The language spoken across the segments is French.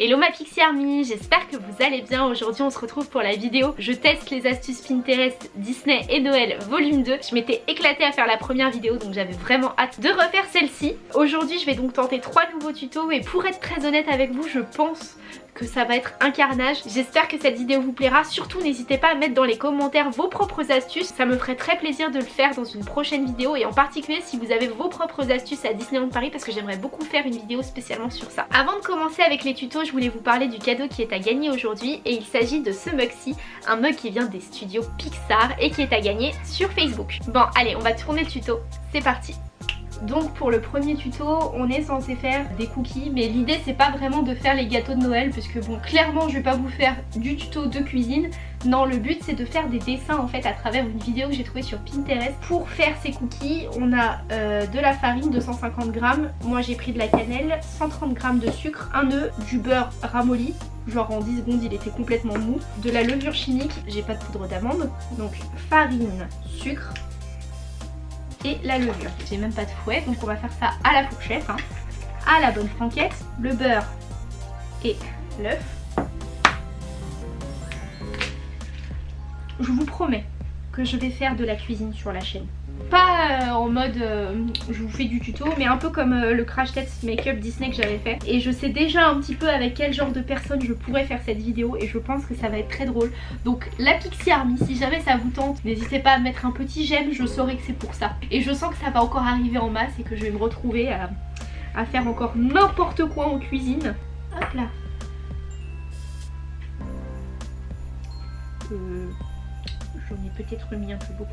Hello ma Pixie Army, j'espère que vous allez bien. Aujourd'hui on se retrouve pour la vidéo. Je teste les astuces Pinterest Disney et Noël volume 2. Je m'étais éclatée à faire la première vidéo donc j'avais vraiment hâte de refaire celle-ci. Aujourd'hui je vais donc tenter trois nouveaux tutos et pour être très honnête avec vous je pense que ça va être un carnage. J'espère que cette vidéo vous plaira. Surtout n'hésitez pas à mettre dans les commentaires vos propres astuces. Ça me ferait très plaisir de le faire dans une prochaine vidéo et en particulier si vous avez vos propres astuces à Disneyland Paris parce que j'aimerais beaucoup faire une vidéo spécialement sur ça. Avant de commencer avec les tutos, je voulais vous parler du cadeau qui est à gagner aujourd'hui et il s'agit de ce mug-ci, un mug qui vient des studios Pixar et qui est à gagner sur Facebook. Bon allez, on va tourner le tuto, c'est parti donc pour le premier tuto, on est censé faire des cookies, mais l'idée c'est pas vraiment de faire les gâteaux de Noël, puisque bon clairement je vais pas vous faire du tuto de cuisine. Non, le but c'est de faire des dessins en fait à travers une vidéo que j'ai trouvée sur Pinterest. Pour faire ces cookies, on a euh, de la farine 250 grammes, moi j'ai pris de la cannelle, 130 grammes de sucre, un œuf, du beurre ramolli, genre en 10 secondes il était complètement mou, de la levure chimique, j'ai pas de poudre d'amande, donc farine, sucre, et la levure. J'ai même pas de fouet, donc on va faire ça à la fourchette, hein. à la bonne franquette, le beurre et l'œuf. Je vous promets que je vais faire de la cuisine sur la chaîne. Pas euh, en mode euh, je vous fais du tuto mais un peu comme euh, le crash test make-up Disney que j'avais fait. Et je sais déjà un petit peu avec quel genre de personne je pourrais faire cette vidéo et je pense que ça va être très drôle. Donc la Pixie Army si jamais ça vous tente n'hésitez pas à mettre un petit j'aime je saurai que c'est pour ça. Et je sens que ça va encore arriver en masse et que je vais me retrouver à, à faire encore n'importe quoi en cuisine. Hop là j'en ai peut-être mis un peu beaucoup.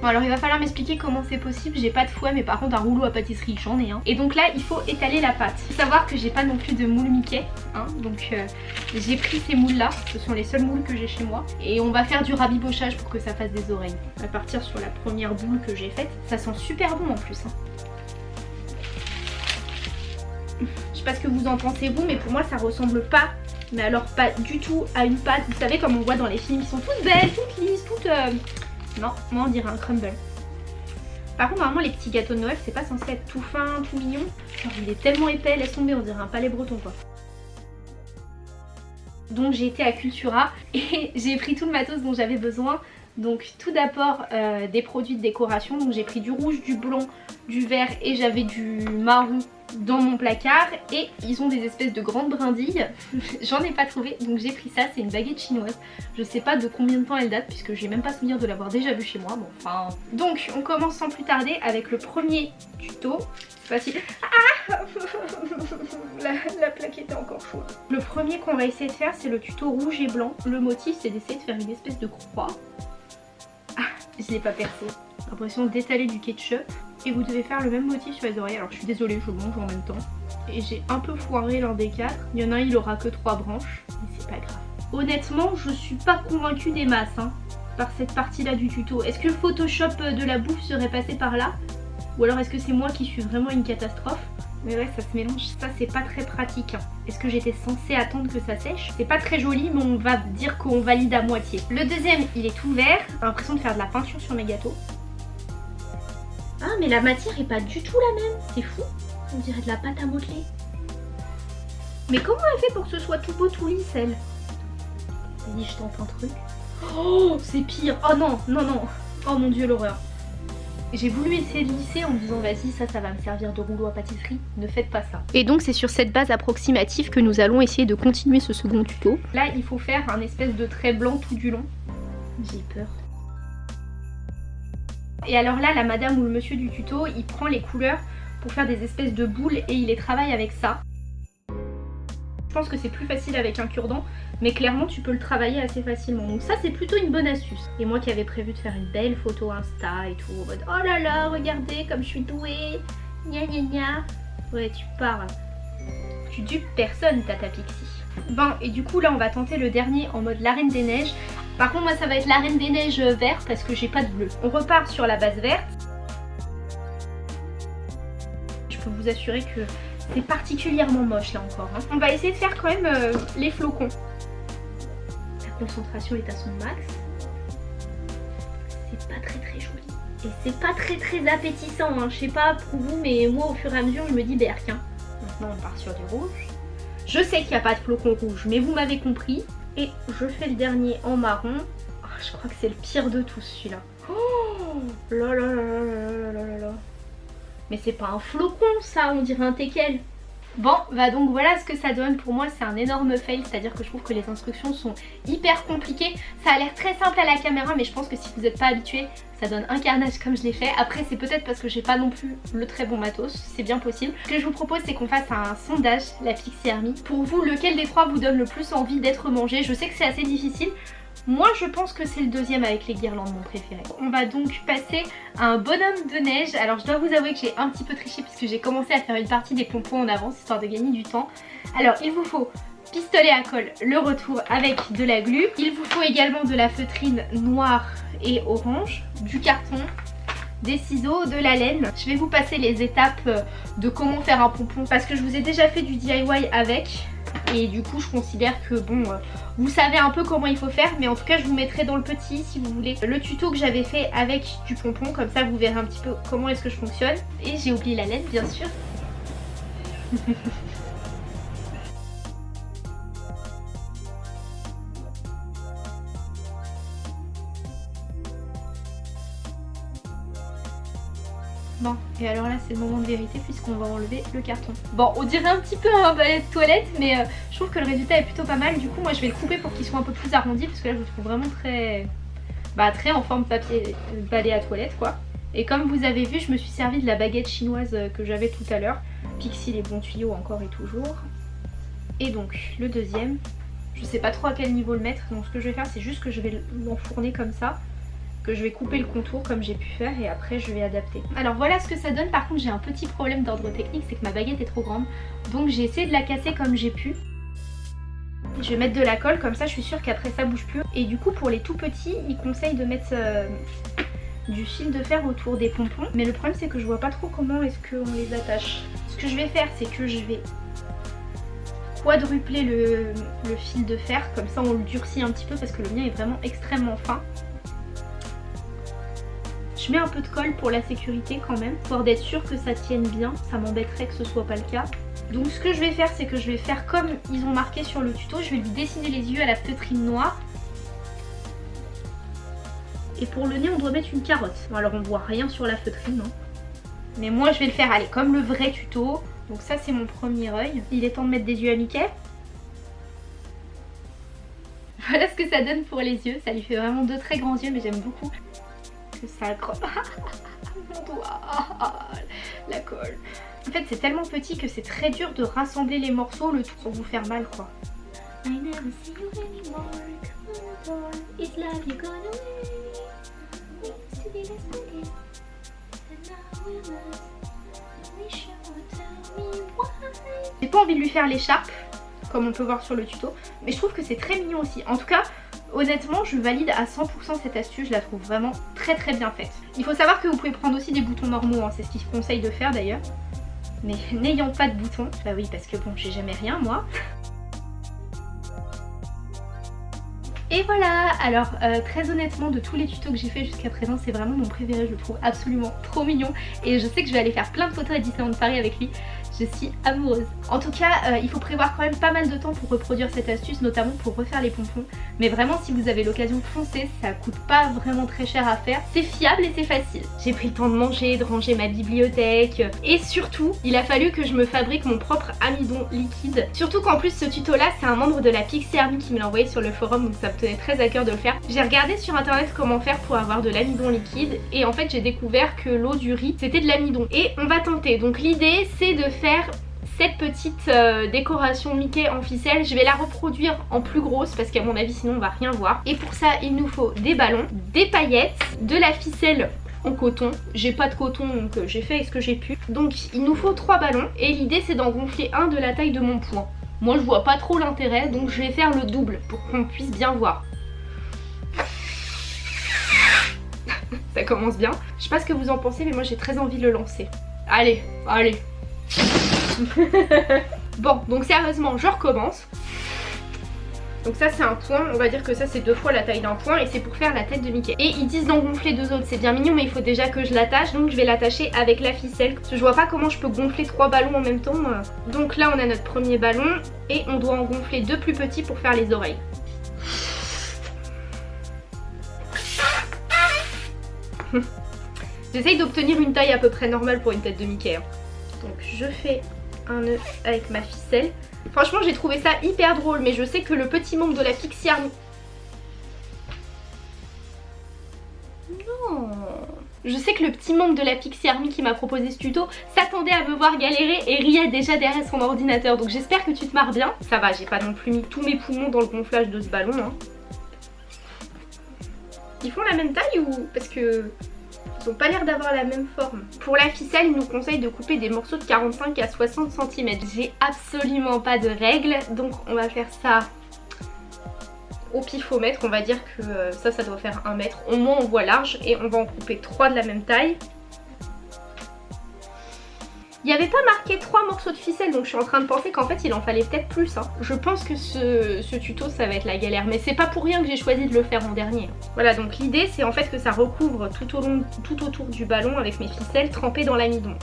Bon alors il va falloir m'expliquer comment c'est possible, j'ai pas de fouet mais par contre un rouleau à pâtisserie j'en ai un. Et donc là il faut étaler la pâte. Faut savoir que j'ai pas non plus de moule Mickey, hein, donc euh, j'ai pris ces moules là, ce sont les seuls moules que j'ai chez moi. Et on va faire du rabibochage pour que ça fasse des oreilles. On va partir sur la première boule que j'ai faite, ça sent super bon en plus. Hein. Je sais pas ce que vous en pensez vous mais pour moi ça ressemble pas mais alors pas du tout à une pâte. Vous savez comme on voit dans les films, ils sont toutes belles, toutes lisses, toutes... Euh, non, moi on dirait un crumble. Par contre normalement les petits gâteaux de Noël c'est pas censé être tout fin, tout mignon. il est tellement épais, laisse tomber, on dirait un palais breton quoi. Donc j'ai été à Cultura et j'ai pris tout le matos dont j'avais besoin. Donc tout d'abord euh, des produits de décoration, donc j'ai pris du rouge, du blanc, du vert et j'avais du marron dans mon placard et ils ont des espèces de grandes brindilles. J'en ai pas trouvé donc j'ai pris ça c'est une baguette chinoise. Je sais pas de combien de temps elle date puisque j'ai même pas souvenir de l'avoir déjà vu chez moi bon enfin. Donc on commence sans plus tarder avec le premier tuto. Facile ah la, la plaque était encore chaude. Le premier qu'on va essayer de faire c'est le tuto rouge et blanc. Le motif c'est d'essayer de faire une espèce de croix. Ah je l'ai pas percé. L'impression d'étaler du ketchup et vous devez faire le même motif sur les oreilles. Alors je suis désolée, je mange en même temps. Et j'ai un peu foiré l'un des quatre. Il y en a un, il aura que trois branches, mais c'est pas grave. Honnêtement, je suis pas convaincue des masses hein, par cette partie-là du tuto. Est-ce que le Photoshop de la bouffe serait passé par là? Ou alors est-ce que c'est moi qui suis vraiment une catastrophe? Mais ouais, ça se mélange, ça c'est pas très pratique. Hein. Est-ce que j'étais censée attendre que ça sèche? C'est pas très joli, mais on va dire qu'on valide à moitié. Le deuxième, il est tout vert. J'ai l'impression de faire de la peinture sur mes gâteaux. Ah mais la matière est pas du tout la même, c'est fou. On dirait de la pâte à modeler. Mais comment elle fait pour que ce soit tout beau, tout lisse elle Vas-y je tente un truc. Oh c'est pire Oh non, non, non Oh mon dieu l'horreur j'ai voulu essayer de lisser en me disant vas-y ça ça va me servir de rouleau à pâtisserie, ne faites pas ça. Et donc c'est sur cette base approximative que nous allons essayer de continuer ce second tuto. Là il faut faire un espèce de trait blanc tout du long. J'ai peur. Et alors là, la madame ou le monsieur du tuto, il prend les couleurs pour faire des espèces de boules et il les travaille avec ça. Je pense que c'est plus facile avec un cure-dent, mais clairement tu peux le travailler assez facilement. Donc ça c'est plutôt une bonne astuce. Et moi qui avais prévu de faire une belle photo Insta et tout, en mode oh là là, regardez comme je suis douée, gna gna gna. Ouais tu parles. Tu dupes personne Tata Pixie. Bon et du coup là on va tenter le dernier en mode la reine des neiges par contre moi ça va être la reine des neiges verte parce que j'ai pas de bleu. On repart sur la base verte. Je peux vous assurer que c'est particulièrement moche là encore. Hein. On va essayer de faire quand même euh, les flocons. La concentration est à son max. C'est pas très très joli. Et c'est pas très très appétissant. Hein. Je sais pas pour vous mais moi au fur et à mesure je me dis berk. Hein. Maintenant on part sur du rouge. Je sais qu'il n'y a pas de flocon rouge, mais vous m'avez compris. Et je fais le dernier en marron. Oh, je crois que c'est le pire de tous celui-là. Oh là là là là là là là Mais c'est pas un flocon ça, on dirait un teckel. Bon, bah donc voilà ce que ça donne. Pour moi, c'est un énorme fail, c'est-à-dire que je trouve que les instructions sont hyper compliquées. Ça a l'air très simple à la caméra, mais je pense que si vous n'êtes pas habitué, ça donne un carnage comme je l'ai fait. Après, c'est peut-être parce que j'ai pas non plus le très bon matos, c'est bien possible. Ce que je vous propose, c'est qu'on fasse un sondage, la Pixie Army. Pour vous, lequel des trois vous donne le plus envie d'être mangé? Je sais que c'est assez difficile, moi je pense que c'est le deuxième avec les guirlandes mon préféré. On va donc passer à un bonhomme de neige. Alors je dois vous avouer que j'ai un petit peu triché puisque j'ai commencé à faire une partie des pompons en avance histoire de gagner du temps. Alors il vous faut pistolet à colle, le retour avec de la glu. Il vous faut également de la feutrine noire et orange, du carton, des ciseaux, de la laine. Je vais vous passer les étapes de comment faire un pompon parce que je vous ai déjà fait du DIY avec et du coup je considère que bon euh, vous savez un peu comment il faut faire mais en tout cas je vous mettrai dans le petit si vous voulez le tuto que j'avais fait avec du pompon. Comme ça vous verrez un petit peu comment est-ce que je fonctionne. Et j'ai oublié la laine bien sûr. Bon, et alors là c'est le moment de vérité puisqu'on va enlever le carton. Bon, on dirait un petit peu un balai de toilette mais euh, je trouve que le résultat est plutôt pas mal. Du coup moi je vais le couper pour qu'il soit un peu plus arrondi parce que là je le trouve vraiment très... Bah très en forme papier balai à toilette quoi. Et comme vous avez vu, je me suis servi de la baguette chinoise que j'avais tout à l'heure. Pixie les bons tuyaux encore et toujours. Et donc le deuxième, je sais pas trop à quel niveau le mettre. Donc ce que je vais faire c'est juste que je vais l'enfourner comme ça que je vais couper le contour comme j'ai pu faire et après je vais adapter. Alors voilà ce que ça donne, par contre j'ai un petit problème d'ordre technique, c'est que ma baguette est trop grande. Donc j'ai essayé de la casser comme j'ai pu. Je vais mettre de la colle, comme ça je suis sûre qu'après ça bouge plus. Et du coup pour les tout petits, ils conseillent de mettre euh, du fil de fer autour des pompons. Mais le problème c'est que je vois pas trop comment est-ce qu'on les attache. Ce que je vais faire c'est que je vais quadrupler le, le fil de fer, comme ça on le durcit un petit peu parce que le mien est vraiment extrêmement fin. Je mets un peu de colle pour la sécurité quand même, pour d'être sûr que ça tienne bien. Ça m'embêterait que ce soit pas le cas. Donc ce que je vais faire, c'est que je vais faire comme ils ont marqué sur le tuto. Je vais lui dessiner les yeux à la feutrine noire. Et pour le nez, on doit mettre une carotte. Bon, alors on voit rien sur la feutrine, non Mais moi, je vais le faire, allez, comme le vrai tuto. Donc ça, c'est mon premier œil. Il est temps de mettre des yeux à Mickey. Voilà ce que ça donne pour les yeux. Ça lui fait vraiment deux très grands yeux, mais j'aime beaucoup ça Mon doigt, la colle. En fait c'est tellement petit que c'est très dur de rassembler les morceaux le tout sans vous faire mal quoi. J'ai pas envie de lui faire l'écharpe comme on peut voir sur le tuto mais je trouve que c'est très mignon aussi. En tout cas Honnêtement, je valide à 100% cette astuce, je la trouve vraiment très très bien faite. Il faut savoir que vous pouvez prendre aussi des boutons normaux, hein. c'est ce qu'il conseille de faire d'ailleurs. Mais n'ayant pas de boutons, bah oui parce que bon, j'ai jamais rien moi. Et voilà, alors euh, très honnêtement de tous les tutos que j'ai fait jusqu'à présent c'est vraiment mon préféré, je le trouve absolument trop mignon. Et je sais que je vais aller faire plein de photos à Disneyland Paris avec lui je suis amoureuse. En tout cas, euh, il faut prévoir quand même pas mal de temps pour reproduire cette astuce, notamment pour refaire les pompons. Mais vraiment, si vous avez l'occasion, foncez, ça coûte pas vraiment très cher à faire. C'est fiable et c'est facile. J'ai pris le temps de manger, de ranger ma bibliothèque. Et surtout, il a fallu que je me fabrique mon propre amidon liquide. Surtout qu'en plus, ce tuto-là, c'est un membre de la Pixie Army qui me l'a envoyé sur le forum, donc ça me tenait très à cœur de le faire. J'ai regardé sur internet comment faire pour avoir de l'amidon liquide. Et en fait, j'ai découvert que l'eau du riz, c'était de l'amidon. Et on va tenter. Donc l'idée, c'est de faire cette petite euh, décoration Mickey en ficelle. Je vais la reproduire en plus grosse parce qu'à mon avis sinon on va rien voir. Et pour ça il nous faut des ballons, des paillettes, de la ficelle en coton. J'ai pas de coton donc euh, j'ai fait ce que j'ai pu. Donc il nous faut trois ballons et l'idée c'est d'en gonfler un de la taille de mon poing. Moi je vois pas trop l'intérêt donc je vais faire le double pour qu'on puisse bien voir. Ça commence bien. Je sais pas ce que vous en pensez mais moi j'ai très envie de le lancer. Allez, allez, bon, donc sérieusement, je recommence. Donc ça c'est un point, on va dire que ça c'est deux fois la taille d'un point et c'est pour faire la tête de Mickey. Et ils disent d'en gonfler deux autres, c'est bien mignon mais il faut déjà que je l'attache donc je vais l'attacher avec la ficelle. Je vois pas comment je peux gonfler trois ballons en même temps. Donc là on a notre premier ballon et on doit en gonfler deux plus petits pour faire les oreilles. J'essaye d'obtenir une taille à peu près normale pour une tête de Mickey. Hein. Donc je fais un nœud avec ma ficelle. Franchement j'ai trouvé ça hyper drôle mais je sais que le petit membre de la Pixie Army... Non je sais que le petit membre de la Pixie Army qui m'a proposé ce tuto s'attendait à me voir galérer et riait déjà derrière son ordinateur. Donc j'espère que tu te marres bien. Ça va, j'ai pas non plus mis tous mes poumons dans le gonflage de ce ballon. Hein. Ils font la même taille ou... Parce que... Ils ont pas l'air d'avoir la même forme. Pour la ficelle, ils nous conseillent de couper des morceaux de 45 à 60 cm. J'ai absolument pas de règles, donc on va faire ça au pifomètre. On va dire que euh, ça, ça doit faire 1 mètre. Au moins, on voit large et on va en couper 3 de la même taille. Il n'y avait pas marqué 3 morceaux de ficelle donc je suis en train de penser qu'en fait il en fallait peut-être plus. Hein. Je pense que ce, ce, tuto ça va être la galère mais c'est pas pour rien que j'ai choisi de le faire en dernier. Voilà donc l'idée c'est en fait que ça recouvre tout, au long, tout autour du ballon avec mes ficelles trempées dans l'amidon.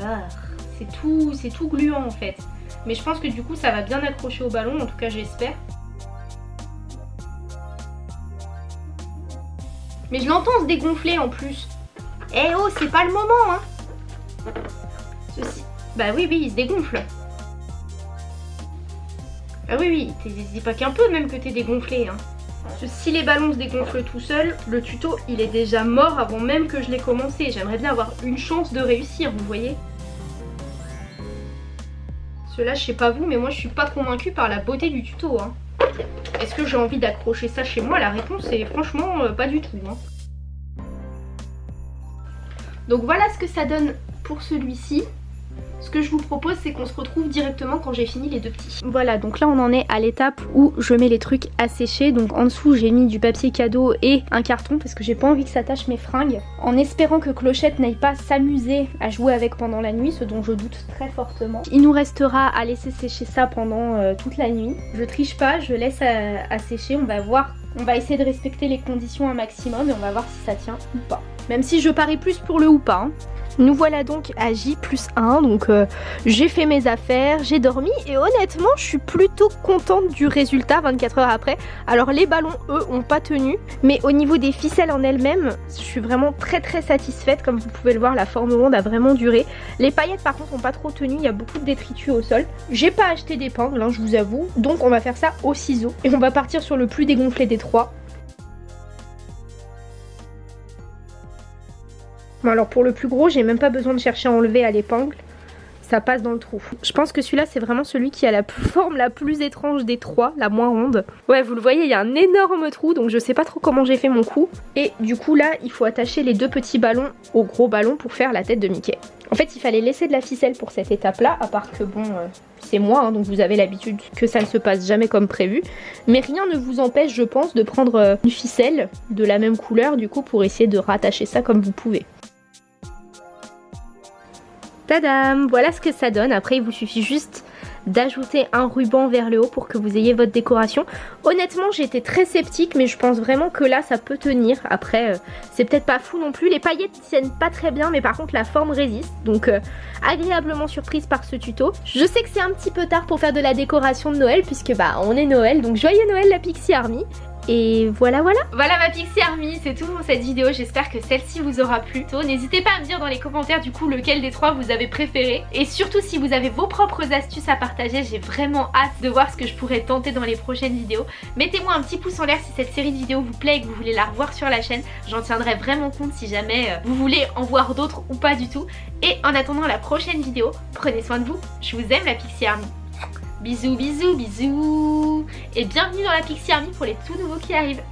Ah, c'est tout, tout gluant en fait. Mais je pense que du coup ça va bien accrocher au ballon, en tout cas j'espère. Mais je l'entends se dégonfler en plus. Eh oh, c'est pas le moment, hein Ceci. Bah oui, oui, il se dégonfle. Ah oui, oui, dis pas qu'un peu même que t'es dégonflé, hein. Si les ballons se dégonflent tout seuls, le tuto il est déjà mort avant même que je l'ai commencé. J'aimerais bien avoir une chance de réussir, vous voyez Cela, je sais pas vous, mais moi je suis pas convaincue par la beauté du tuto. Hein. Est-ce que j'ai envie d'accrocher ça chez moi? La réponse est franchement euh, pas du tout. Hein. Donc voilà ce que ça donne pour celui-ci. Ce que je vous propose c'est qu'on se retrouve directement quand j'ai fini les deux petits. Voilà donc là on en est à l'étape où je mets les trucs à sécher. Donc en dessous j'ai mis du papier cadeau et un carton parce que j'ai pas envie que ça tâche mes fringues. En espérant que Clochette n'aille pas s'amuser à jouer avec pendant la nuit, ce dont je doute très fortement. Il nous restera à laisser sécher ça pendant euh, toute la nuit. Je triche pas, je laisse à sécher, on va voir on va essayer de respecter les conditions un maximum et on va voir si ça tient ou pas. Même si je parie plus pour le ou pas. Hein. Nous voilà donc à J plus 1, donc euh, j'ai fait mes affaires, j'ai dormi et honnêtement je suis plutôt contente du résultat 24 heures après. Alors les ballons eux ont pas tenu, mais au niveau des ficelles en elles-mêmes, je suis vraiment très très satisfaite. Comme vous pouvez le voir, la forme ronde a vraiment duré. Les paillettes par contre ont pas trop tenu, il y a beaucoup de détritus au sol. J'ai pas acheté d'épingle, hein, je vous avoue, donc on va faire ça au ciseau. Et on va partir sur le plus dégonflé des trois. Bon alors pour le plus gros, j'ai même pas besoin de chercher à enlever à l'épingle. Ça passe dans le trou. Je pense que celui-là c'est vraiment celui qui a la forme la plus étrange des trois, la moins ronde. Ouais vous le voyez il y a un énorme trou donc je sais pas trop comment j'ai fait mon coup. Et du coup là il faut attacher les deux petits ballons au gros ballon pour faire la tête de Mickey. En fait il fallait laisser de la ficelle pour cette étape là à part que bon euh, c'est moi hein, donc vous avez l'habitude que ça ne se passe jamais comme prévu. Mais rien ne vous empêche je pense de prendre euh, une ficelle de la même couleur du coup pour essayer de rattacher ça comme vous pouvez. Voilà ce que ça donne. Après, il vous suffit juste d'ajouter un ruban vers le haut pour que vous ayez votre décoration. Honnêtement, j'étais très sceptique, mais je pense vraiment que là, ça peut tenir. Après, euh, c'est peut-être pas fou non plus. Les paillettes tiennent pas très bien, mais par contre, la forme résiste. Donc, euh, agréablement surprise par ce tuto. Je sais que c'est un petit peu tard pour faire de la décoration de Noël, puisque bah, on est Noël. Donc, joyeux Noël la Pixie Army et voilà voilà Voilà ma Pixie Army, c'est tout pour cette vidéo, j'espère que celle-ci vous aura plu. N'hésitez pas à me dire dans les commentaires du coup lequel des trois vous avez préféré. Et surtout si vous avez vos propres astuces à partager, j'ai vraiment hâte de voir ce que je pourrais tenter dans les prochaines vidéos. Mettez-moi un petit pouce en l'air si cette série de vidéos vous plaît et que vous voulez la revoir sur la chaîne. J'en tiendrai vraiment compte si jamais euh, vous voulez en voir d'autres ou pas du tout. Et en attendant la prochaine vidéo, prenez soin de vous, je vous aime la Pixie Army. Bisous, bisous, bisous. Et bienvenue dans la Pixie Army pour les tout nouveaux qui arrivent